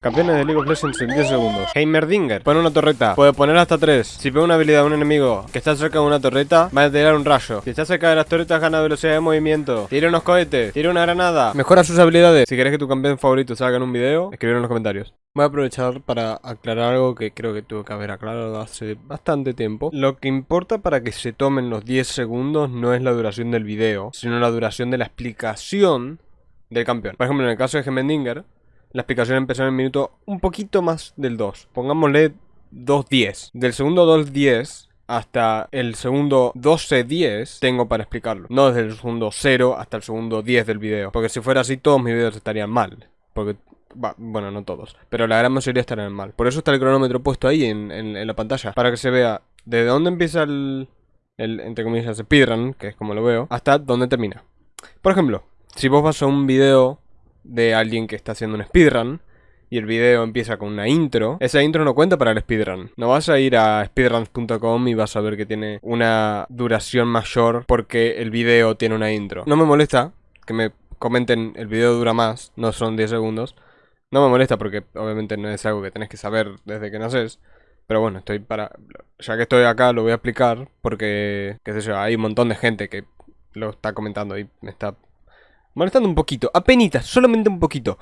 Campeones de League of Legends en 10 segundos. Heimerdinger. Pone una torreta. Puede poner hasta 3. Si pega una habilidad de un enemigo que está cerca de una torreta, va a tirar un rayo. Si está cerca de las torretas, gana velocidad de movimiento. Tira unos cohetes. Tira una granada. Mejora sus habilidades. Si querés que tu campeón favorito salga en un video, escribir en los comentarios. Voy a aprovechar para aclarar algo que creo que tuve que haber aclarado hace bastante tiempo. Lo que importa para que se tomen los 10 segundos no es la duración del video, sino la duración de la explicación del campeón. Por ejemplo, en el caso de Gemendinger, la explicación empezó en el minuto un poquito más del 2. Pongámosle 2.10. Del segundo 2.10 hasta el segundo 12.10 tengo para explicarlo. No desde el segundo 0 hasta el segundo 10 del video. Porque si fuera así todos mis videos estarían mal. Porque, bueno, no todos. Pero la gran mayoría estarían mal. Por eso está el cronómetro puesto ahí en, la pantalla. Para que se vea desde dónde empieza el, el, entre comillas, speedrun, que es como lo veo, hasta dónde termina. Por ejemplo, si vos vas a un video de alguien que está haciendo un speedrun y el video empieza con una intro, esa intro no cuenta para el speedrun. No vas a ir a speedruns.com y vas a ver que tiene una duración mayor porque el video tiene una intro. No me molesta que me comenten el video dura más, no son 10 segundos. No me molesta porque obviamente no es algo que tenés que saber desde que naces. Pero bueno, estoy para... Ya que estoy acá lo voy a explicar porque, qué sé yo, hay un montón de gente que lo está comentando y me está Molestando un poquito, apenas, solamente un poquito,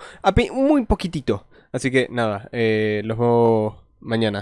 muy poquitito. Así que nada, eh, los veo mañana.